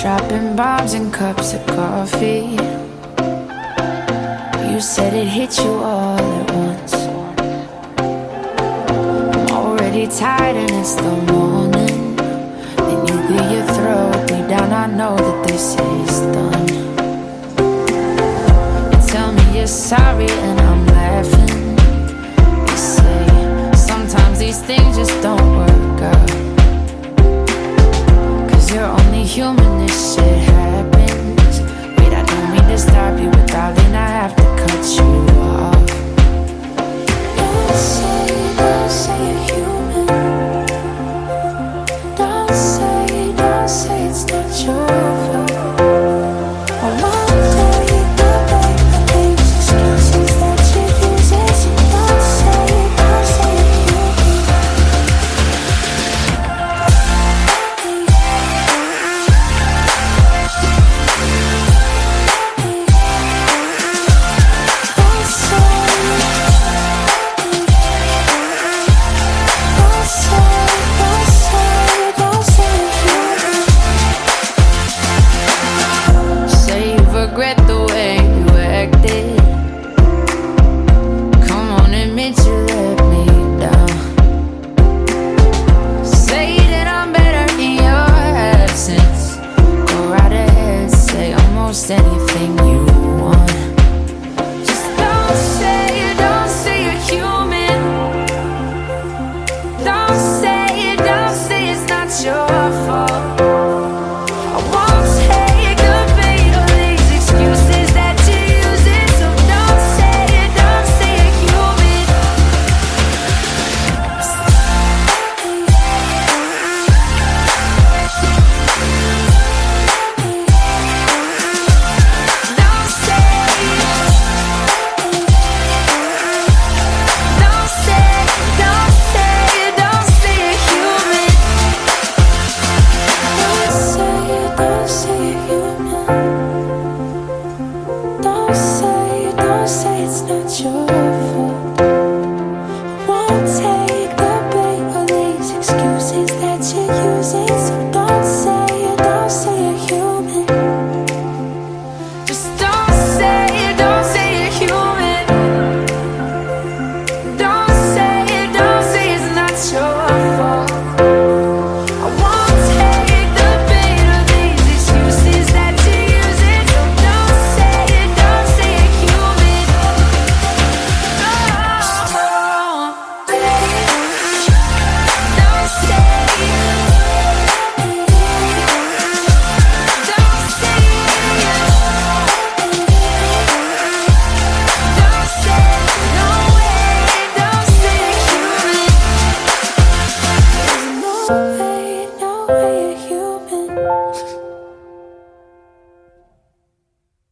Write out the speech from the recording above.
Dropping bombs and cups of coffee. You said it hit you all at once. I'm already tired and it's the morning. Then you clear your throat Deep down. I know that this is done. You tell me you're sorry and I'm laughing. You say sometimes these things just don't work out. Cause you're only human almost anything you